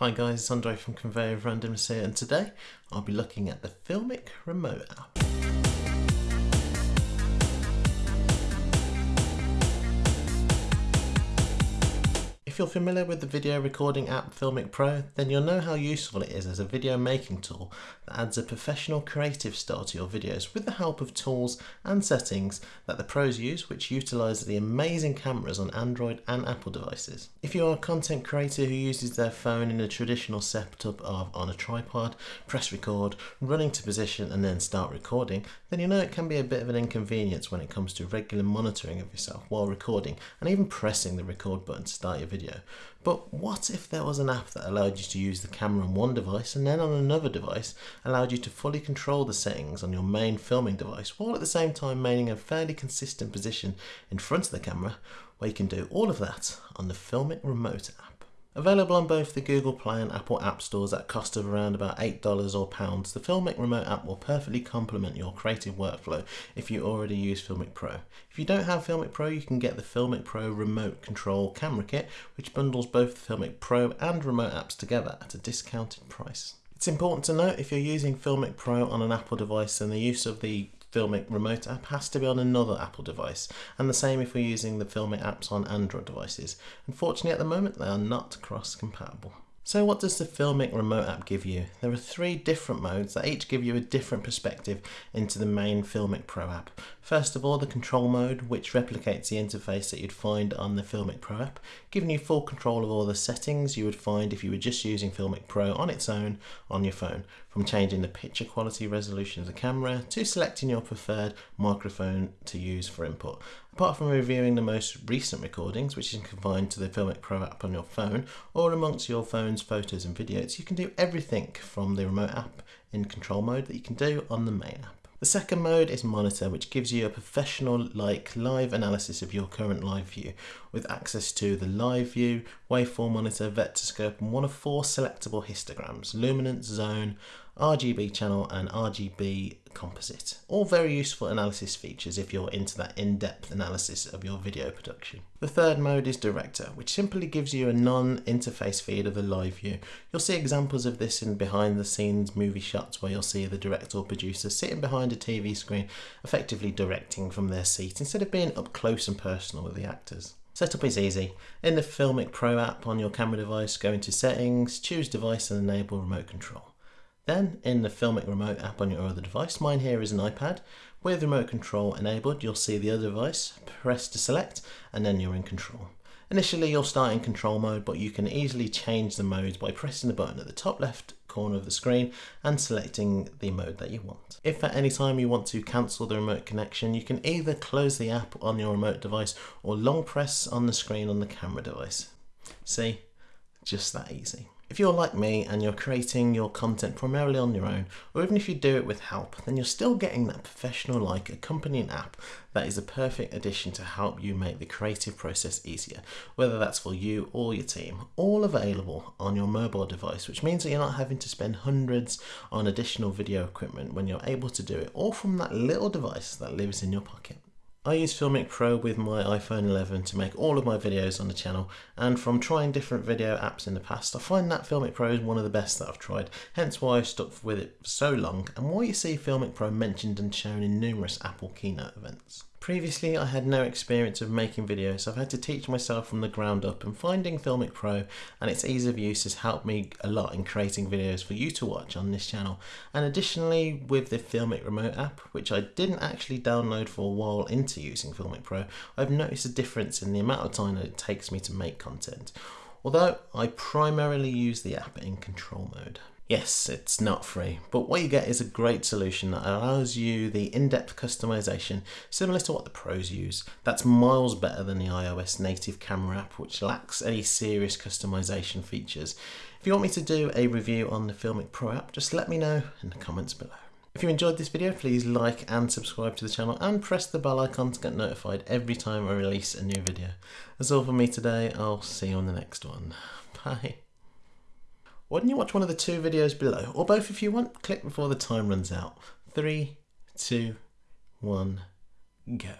Hi guys, it's Andre from Conveyor of Randomness here and today I'll be looking at the Filmic Remote app. You're familiar with the video recording app Filmic Pro, then you'll know how useful it is as a video making tool that adds a professional creative style to your videos with the help of tools and settings that the pros use which utilise the amazing cameras on Android and Apple devices. If you are a content creator who uses their phone in a traditional setup of on a tripod, press record, running to position and then start recording, then you know it can be a bit of an inconvenience when it comes to regular monitoring of yourself while recording and even pressing the record button to start your video video. But what if there was an app that allowed you to use the camera on one device and then on another device allowed you to fully control the settings on your main filming device while at the same time maintaining a fairly consistent position in front of the camera where you can do all of that on the Filmic Remote app. Available on both the Google Play and Apple App Stores at a cost of around about $8 or pounds, the Filmic Remote app will perfectly complement your creative workflow if you already use Filmic Pro. If you don't have Filmic Pro, you can get the Filmic Pro Remote Control Camera Kit, which bundles both the Filmic Pro and Remote apps together at a discounted price. It's important to note if you're using Filmic Pro on an Apple device, then the use of the Filmic remote app has to be on another Apple device, and the same if we're using the Filmic apps on Android devices. Unfortunately, at the moment, they are not cross compatible. So what does the Filmic remote app give you? There are three different modes that each give you a different perspective into the main Filmic Pro app. First of all, the control mode, which replicates the interface that you'd find on the Filmic Pro app, giving you full control of all the settings you would find if you were just using Filmic Pro on its own on your phone, from changing the picture quality resolution of the camera to selecting your preferred microphone to use for input. Apart from reviewing the most recent recordings, which is confined to the Filmic Pro app on your phone or amongst your phone's photos and videos, you can do everything from the remote app in control mode that you can do on the main app. The second mode is Monitor, which gives you a professional-like live analysis of your current live view, with access to the live view, waveform monitor, vector scope, and one of four selectable histograms, luminance, zone, RGB channel, and RGB composite. All very useful analysis features if you're into that in-depth analysis of your video production. The third mode is Director, which simply gives you a non-interface feed of the live view. You'll see examples of this in behind the scenes movie shots where you'll see the director or producer sitting behind a TV screen, effectively directing from their seat instead of being up close and personal with the actors. Setup is easy. In the Filmic Pro app on your camera device, go into settings, choose device and enable remote control. Then in the Filmic remote app on your other device, mine here is an iPad, with remote control enabled you'll see the other device, press to select and then you're in control. Initially you'll start in control mode but you can easily change the modes by pressing the button at the top left corner of the screen and selecting the mode that you want. If at any time you want to cancel the remote connection you can either close the app on your remote device or long press on the screen on the camera device. See? Just that easy. If you're like me and you're creating your content primarily on your own, or even if you do it with help, then you're still getting that professional like accompanying app that is a perfect addition to help you make the creative process easier, whether that's for you or your team, all available on your mobile device, which means that you're not having to spend hundreds on additional video equipment when you're able to do it all from that little device that lives in your pocket. I use Filmic Pro with my iPhone 11 to make all of my videos on the channel and from trying different video apps in the past I find that Filmic Pro is one of the best that I've tried hence why I've stuck with it for so long and why you see Filmic Pro mentioned and shown in numerous Apple keynote events. Previously I had no experience of making videos so I've had to teach myself from the ground up and finding Filmic Pro and its ease of use has helped me a lot in creating videos for you to watch on this channel and additionally with the Filmic Remote app which I didn't actually download for a while into using Filmic Pro I've noticed a difference in the amount of time that it takes me to make content although I primarily use the app in control mode. Yes, it's not free, but what you get is a great solution that allows you the in-depth customization similar to what the pros use. That's miles better than the iOS native camera app which lacks any serious customization features. If you want me to do a review on the Filmic Pro app, just let me know in the comments below. If you enjoyed this video, please like and subscribe to the channel and press the bell icon to get notified every time I release a new video. That's all from me today, I'll see you on the next one. Bye. Why don't you watch one of the two videos below, or both if you want, click before the time runs out. Three, two, one, go.